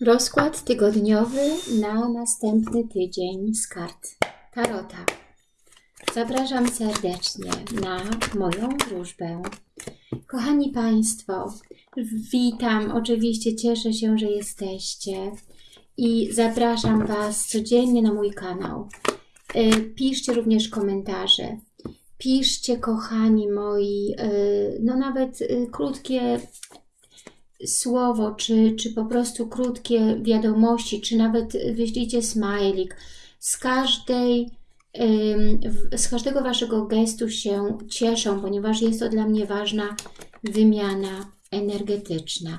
Rozkład tygodniowy na następny tydzień z kart Tarota. Zapraszam serdecznie na moją wróżbę. Kochani Państwo, witam, oczywiście cieszę się, że jesteście i zapraszam Was codziennie na mój kanał. Y, piszcie również komentarze. Piszcie, kochani moi, y, no nawet y, krótkie słowo, czy, czy po prostu krótkie wiadomości, czy nawet wyślijcie smajlik. Z każdej z każdego Waszego gestu się cieszą, ponieważ jest to dla mnie ważna wymiana energetyczna.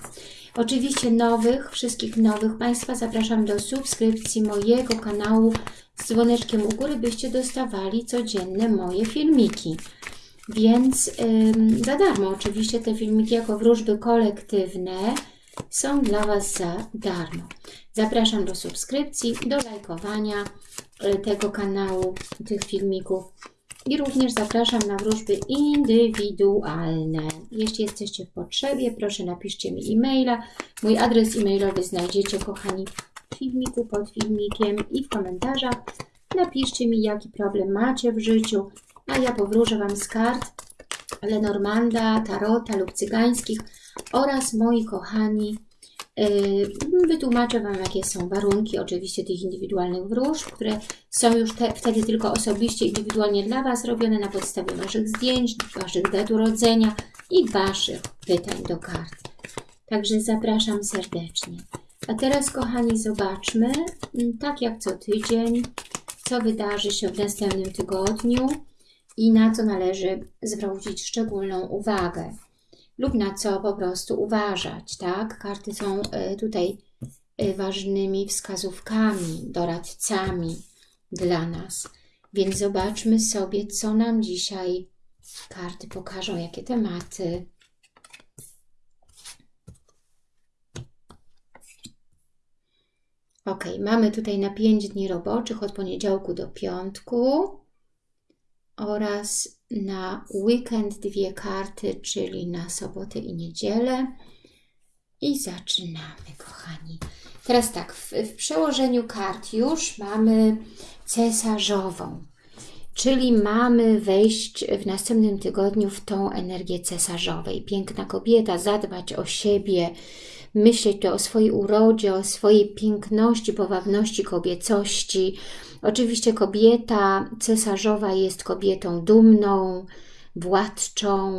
Oczywiście nowych, wszystkich nowych Państwa zapraszam do subskrypcji mojego kanału z dzwoneczkiem u góry, byście dostawali codzienne moje filmiki. Więc za darmo oczywiście te filmiki jako wróżby kolektywne są dla Was za darmo. Zapraszam do subskrypcji, do lajkowania y, tego kanału, tych filmików i również zapraszam na wróżby indywidualne. Jeśli jesteście w potrzebie, proszę napiszcie mi e-maila. Mój adres e-mailowy znajdziecie, kochani, w filmiku, pod filmikiem i w komentarzach. Napiszcie mi, jaki problem macie w życiu, a ja powróżę Wam z kart Lenormanda, Tarota lub Cygańskich oraz moi kochani yy, wytłumaczę Wam, jakie są warunki oczywiście tych indywidualnych wróżb, które są już te, wtedy tylko osobiście, indywidualnie dla Was robione na podstawie Waszych zdjęć, Waszych dat urodzenia i Waszych pytań do kart. Także zapraszam serdecznie. A teraz, kochani, zobaczmy, tak jak co tydzień, co wydarzy się w następnym tygodniu i na co należy zwrócić szczególną uwagę lub na co po prostu uważać, tak? Karty są e, tutaj e, ważnymi wskazówkami, doradcami dla nas. Więc zobaczmy sobie, co nam dzisiaj karty pokażą, jakie tematy. Ok, mamy tutaj na 5 dni roboczych od poniedziałku do piątku oraz na weekend dwie karty, czyli na sobotę i niedzielę. I zaczynamy, kochani. Teraz tak, w, w przełożeniu kart już mamy cesarzową, czyli mamy wejść w następnym tygodniu w tą energię cesarzowej. Piękna kobieta, zadbać o siebie, myśleć o swojej urodzie, o swojej piękności, powabności, kobiecości, Oczywiście kobieta cesarzowa jest kobietą dumną, władczą,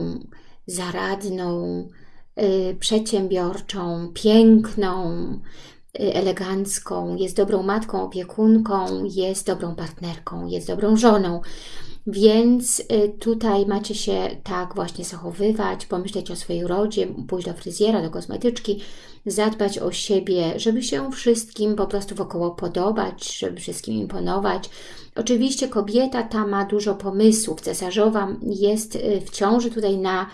zaradną, y, przedsiębiorczą, piękną, elegancką, jest dobrą matką, opiekunką, jest dobrą partnerką, jest dobrą żoną. Więc y, tutaj macie się tak właśnie zachowywać, pomyśleć o swojej rodzie, pójść do fryzjera, do kosmetyczki, zadbać o siebie, żeby się wszystkim po prostu wokoło podobać, żeby wszystkim imponować. Oczywiście kobieta ta ma dużo pomysłów. Cesarzowa jest y, w ciąży tutaj na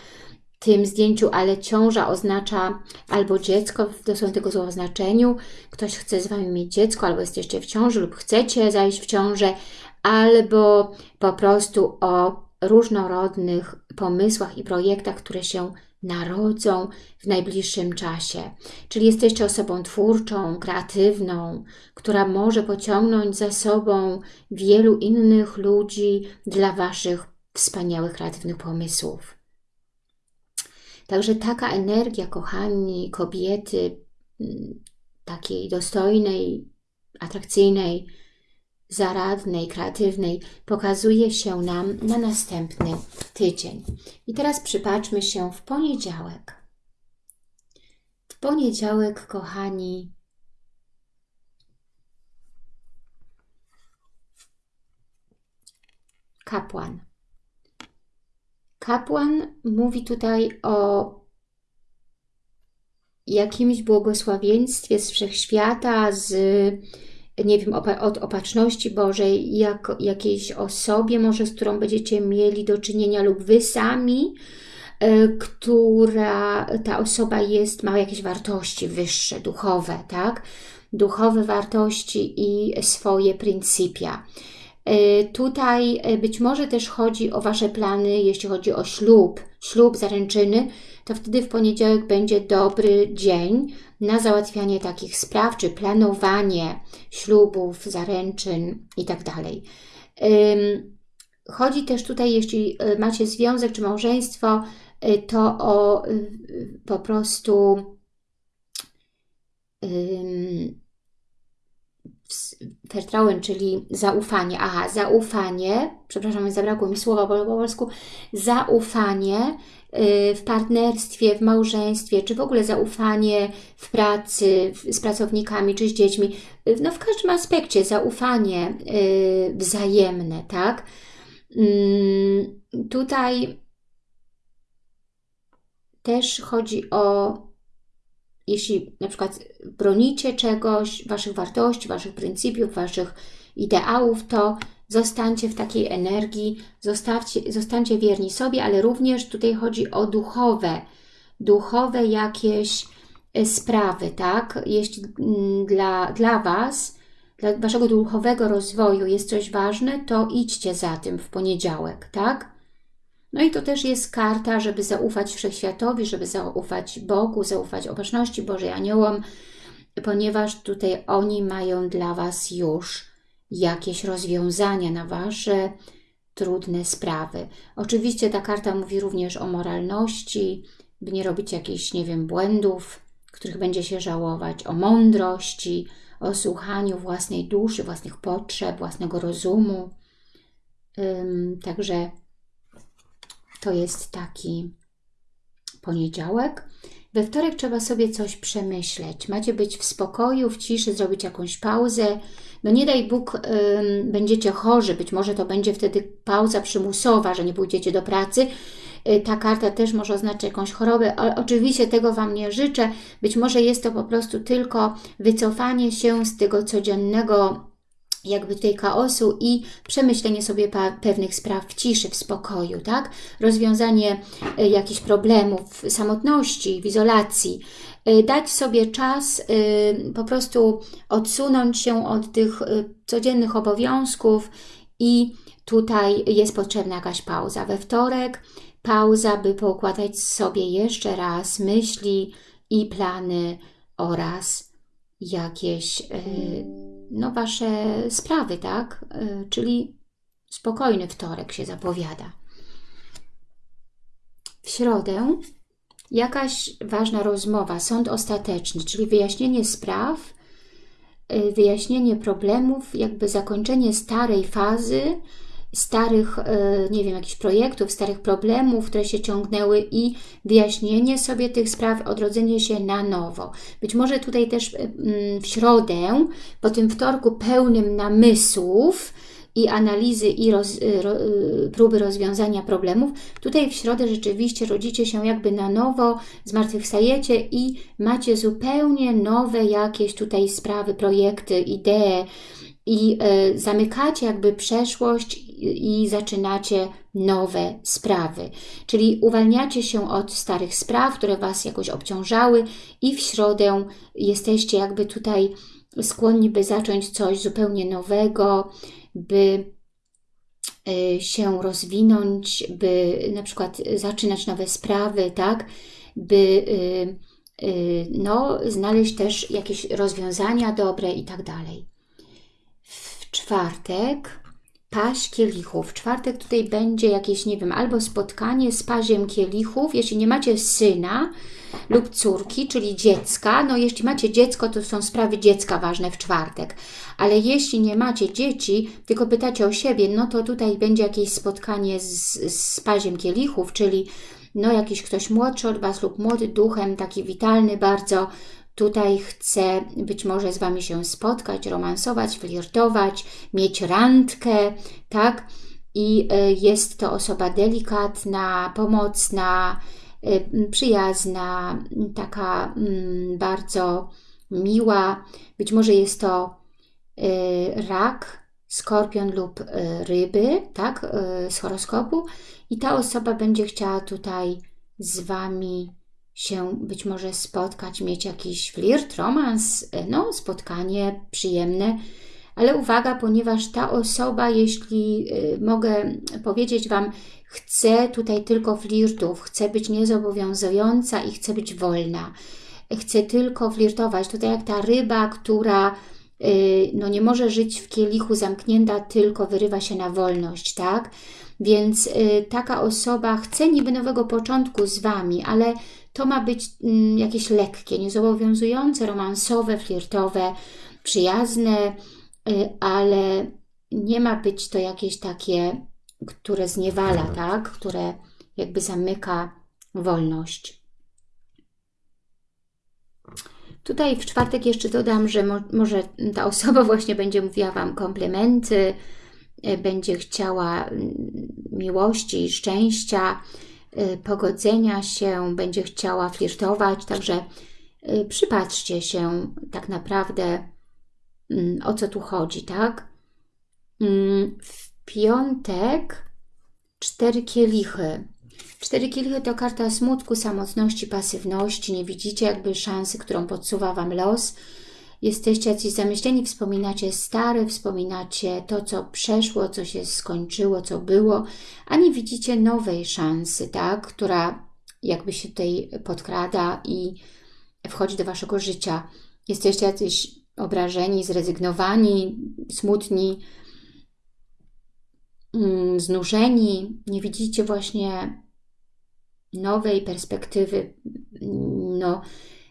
tym zdjęciu, ale ciąża oznacza albo dziecko w dosłownie tego słowa znaczeniu, ktoś chce z Wami mieć dziecko, albo jesteście w ciąży lub chcecie zajść w ciążę, albo po prostu o różnorodnych pomysłach i projektach, które się narodzą w najbliższym czasie. Czyli jesteście osobą twórczą, kreatywną, która może pociągnąć za sobą wielu innych ludzi dla Waszych wspaniałych, kreatywnych pomysłów. Także taka energia, kochani, kobiety, mm, takiej dostojnej, atrakcyjnej, zaradnej, kreatywnej pokazuje się nam na następny tydzień. I teraz przypatrzmy się w poniedziałek. W poniedziałek, kochani, kapłan. Kapłan mówi tutaj o jakimś błogosławieństwie z wszechświata, z nie wiem, od opatrzności Bożej, jak, jakiejś osobie może, z którą będziecie mieli do czynienia lub Wy sami, e, która ta osoba jest, ma jakieś wartości wyższe, duchowe, tak? Duchowe wartości i swoje pryncypia. Tutaj być może też chodzi o Wasze plany, jeśli chodzi o ślub, ślub, zaręczyny, to wtedy w poniedziałek będzie dobry dzień na załatwianie takich spraw, czy planowanie ślubów, zaręczyn itd. Tak chodzi też tutaj, jeśli macie związek czy małżeństwo, to o po prostu Vertrauen, czyli zaufanie. Aha, zaufanie, przepraszam, zabrakło mi słowa po polsku, zaufanie y, w partnerstwie, w małżeństwie, czy w ogóle zaufanie w pracy, z pracownikami, czy z dziećmi, y, no w każdym aspekcie zaufanie y, wzajemne, tak? Mm, tutaj też chodzi o jeśli na przykład bronicie czegoś, Waszych wartości, Waszych pryncypiów, Waszych ideałów, to zostańcie w takiej energii, zostawcie, zostańcie wierni sobie, ale również tutaj chodzi o duchowe, duchowe jakieś e, sprawy, tak? Jeśli mm, dla, dla Was, dla Waszego duchowego rozwoju jest coś ważne, to idźcie za tym w poniedziałek, tak? No i to też jest karta, żeby zaufać Wszechświatowi, żeby zaufać Bogu, zaufać Opatrzności Bożej, aniołom, ponieważ tutaj oni mają dla Was już jakieś rozwiązania na Wasze trudne sprawy. Oczywiście ta karta mówi również o moralności, by nie robić jakichś, nie wiem, błędów, których będzie się żałować, o mądrości, o słuchaniu własnej duszy, własnych potrzeb, własnego rozumu. Także to jest taki poniedziałek. We wtorek trzeba sobie coś przemyśleć. Macie być w spokoju, w ciszy, zrobić jakąś pauzę. No nie daj Bóg, będziecie chorzy, być może to będzie wtedy pauza przymusowa, że nie pójdziecie do pracy. Yy, ta karta też może oznaczać jakąś chorobę, ale oczywiście tego Wam nie życzę. Być może jest to po prostu tylko wycofanie się z tego codziennego jakby tutaj chaosu i przemyślenie sobie pewnych spraw w ciszy, w spokoju, tak? Rozwiązanie y, jakichś problemów samotności, w izolacji. Y, dać sobie czas, y, po prostu odsunąć się od tych codziennych obowiązków i tutaj jest potrzebna jakaś pauza. We wtorek pauza, by poukładać sobie jeszcze raz myśli i plany oraz jakieś no, Wasze sprawy, tak? Y, czyli spokojny wtorek się zapowiada. W środę jakaś ważna rozmowa, sąd ostateczny, czyli wyjaśnienie spraw, y, wyjaśnienie problemów, jakby zakończenie starej fazy, starych, e, nie wiem, jakichś projektów, starych problemów, które się ciągnęły i wyjaśnienie sobie tych spraw, odrodzenie się na nowo. Być może tutaj też e, mm, w środę, po tym wtorku pełnym namysłów, i analizy i roz, e, ro, próby rozwiązania problemów. Tutaj w środę rzeczywiście rodzicie się jakby na nowo, zmartwychwstajecie i macie zupełnie nowe jakieś tutaj sprawy, projekty, idee, i e, zamykacie jakby przeszłość i zaczynacie nowe sprawy. Czyli uwalniacie się od starych spraw, które Was jakoś obciążały i w środę jesteście jakby tutaj skłonni, by zacząć coś zupełnie nowego, by e, się rozwinąć, by na przykład zaczynać nowe sprawy, tak? By e, no, znaleźć też jakieś rozwiązania dobre i tak dalej czwartek paść kielichów. Czwartek tutaj będzie jakieś, nie wiem, albo spotkanie z paziem kielichów, jeśli nie macie syna lub córki, czyli dziecka. No jeśli macie dziecko, to są sprawy dziecka ważne w czwartek. Ale jeśli nie macie dzieci, tylko pytacie o siebie, no to tutaj będzie jakieś spotkanie z, z paziem kielichów, czyli no jakiś ktoś młodszy od Was lub młody duchem, taki witalny bardzo, Tutaj chcę być może z Wami się spotkać, romansować, flirtować, mieć randkę, tak? I e, jest to osoba delikatna, pomocna, e, przyjazna, taka bardzo miła. Być może jest to e, rak, skorpion lub ryby, tak, z horoskopu i ta osoba będzie chciała tutaj z Wami się być może spotkać, mieć jakiś flirt, romans, e, no spotkanie przyjemne, ale uwaga, ponieważ ta osoba, jeśli y, mogę powiedzieć Wam, chce tutaj tylko flirtów, chce być niezobowiązująca i chce być wolna. Chce tylko flirtować. Tutaj jak ta ryba, która y, no nie może żyć w kielichu zamknięta, tylko wyrywa się na wolność, tak? Więc taka osoba chce niby nowego początku z Wami, ale to ma być mm, jakieś lekkie, niezobowiązujące, romansowe, flirtowe, przyjazne, y, ale nie ma być to jakieś takie, które zniewala, tak? Które jakby zamyka wolność. Tutaj w czwartek jeszcze dodam, że mo może ta osoba właśnie będzie mówiła Wam komplementy, y, będzie chciała mm, miłości, szczęścia, Y, pogodzenia się, będzie chciała flirtować, także y, przypatrzcie się tak naprawdę mm, o co tu chodzi, tak? Mm, w piątek cztery kielichy. Cztery kielichy to karta smutku, samotności, pasywności. Nie widzicie jakby szansy, którą podsuwa Wam los jesteście jacyś zamyśleni, wspominacie stare, wspominacie to, co przeszło, co się skończyło, co było, a nie widzicie nowej szansy, tak, która jakby się tutaj podkrada i wchodzi do Waszego życia. Jesteście jacyś obrażeni, zrezygnowani, smutni, mm, znużeni, nie widzicie właśnie nowej perspektywy, no,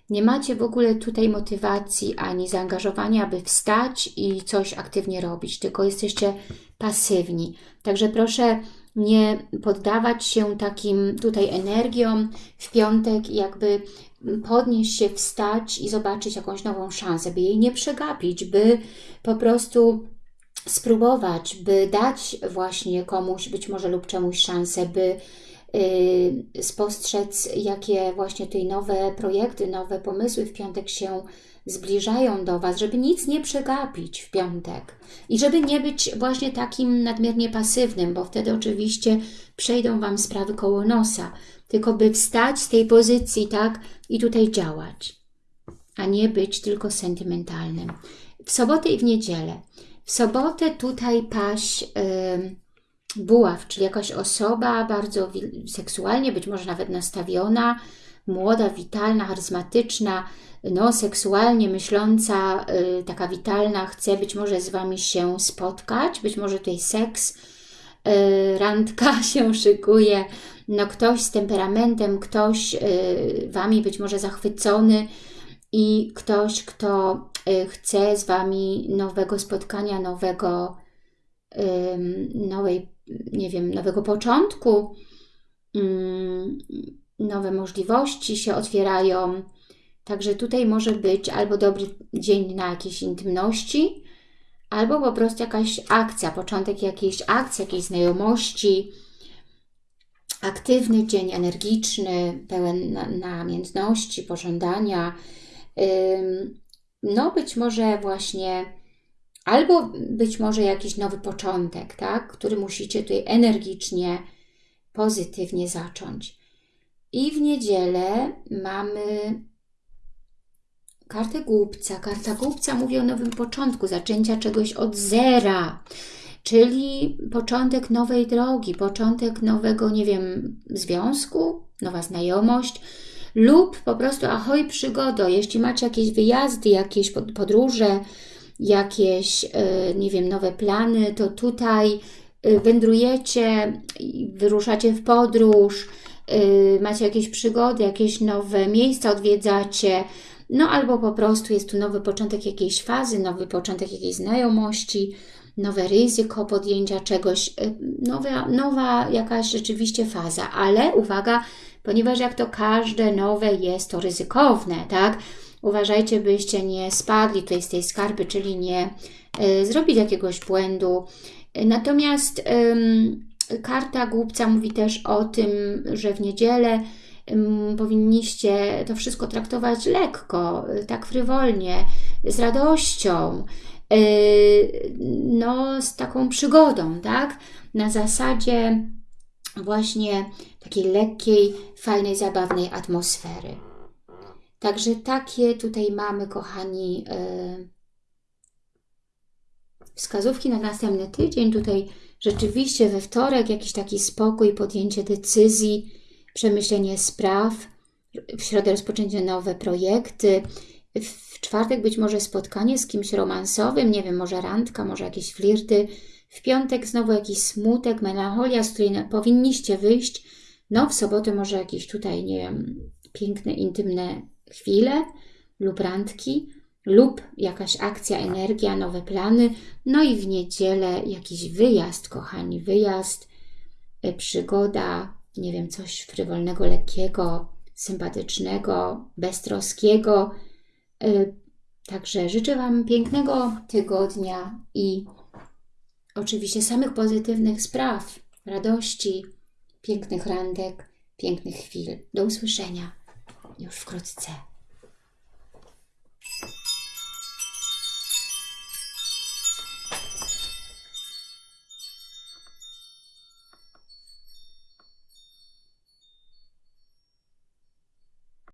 nie macie w ogóle tutaj motywacji ani zaangażowania, aby wstać i coś aktywnie robić, tylko jesteście pasywni. Także proszę nie poddawać się takim tutaj energiom w piątek jakby podnieść się, wstać i zobaczyć jakąś nową szansę, by jej nie przegapić, by po prostu spróbować, by dać właśnie komuś być może lub czemuś szansę, by spostrzec, jakie właśnie tutaj nowe projekty, nowe pomysły w piątek się zbliżają do Was, żeby nic nie przegapić w piątek i żeby nie być właśnie takim nadmiernie pasywnym, bo wtedy oczywiście przejdą Wam sprawy koło nosa, tylko by wstać z tej pozycji, tak, i tutaj działać, a nie być tylko sentymentalnym. W sobotę i w niedzielę. W sobotę tutaj paść... Yy, buław, czyli jakaś osoba bardzo seksualnie, być może nawet nastawiona, młoda, witalna, charyzmatyczna, no, seksualnie myśląca, yy, taka witalna, chce być może z Wami się spotkać, być może tutaj seks, yy, randka się szykuje, no ktoś z temperamentem, ktoś yy, Wami być może zachwycony i ktoś, kto y, chce z Wami nowego spotkania, nowego, nowej nie wiem, nowego początku, mm, nowe możliwości się otwierają. Także tutaj może być albo dobry dzień na jakieś intymności, albo po prostu jakaś akcja, początek jakiejś akcji, jakiejś znajomości, aktywny dzień, energiczny, pełen namiętności, pożądania. No być może właśnie albo być może jakiś nowy początek, tak, który musicie tutaj energicznie, pozytywnie zacząć. I w niedzielę mamy kartę głupca. Karta głupca mówi o nowym początku, zaczęcia czegoś od zera, czyli początek nowej drogi, początek nowego, nie wiem, związku, nowa znajomość, lub po prostu ahoj przygodo, jeśli macie jakieś wyjazdy, jakieś podróże, jakieś, e, nie wiem, nowe plany, to tutaj e, wędrujecie, wyruszacie w podróż, e, macie jakieś przygody, jakieś nowe miejsca odwiedzacie, no albo po prostu jest tu nowy początek jakiejś fazy, nowy początek jakiejś znajomości, nowe ryzyko podjęcia czegoś, nowa, nowa jakaś rzeczywiście faza, ale uwaga, ponieważ jak to każde nowe jest to ryzykowne, tak? Uważajcie, byście nie spadli tutaj z tej skarpy, czyli nie y, zrobić jakiegoś błędu. Natomiast y, karta głupca mówi też o tym, że w niedzielę y, powinniście to wszystko traktować lekko, tak frywolnie, z radością, no z taką przygodą, tak? Na zasadzie właśnie takiej lekkiej, fajnej, zabawnej atmosfery. Także takie tutaj mamy, kochani, yy, wskazówki na następny tydzień. Tutaj rzeczywiście we wtorek jakiś taki spokój, podjęcie decyzji, przemyślenie spraw. W środę rozpoczęcie nowe projekty. W czwartek być może spotkanie z kimś romansowym, nie wiem, może randka, może jakieś flirty. W piątek znowu jakiś smutek, melancholia, z której powinniście wyjść. No, w sobotę może jakieś tutaj, nie wiem, piękne, intymne chwile lub randki, lub jakaś akcja, energia, nowe plany. No i w niedzielę jakiś wyjazd, kochani, wyjazd, y, przygoda, nie wiem, coś frywolnego, lekkiego, sympatycznego, beztroskiego. Y, Także życzę Wam pięknego tygodnia i oczywiście samych pozytywnych spraw, radości, pięknych randek, pięknych chwil. Do usłyszenia już wkrótce.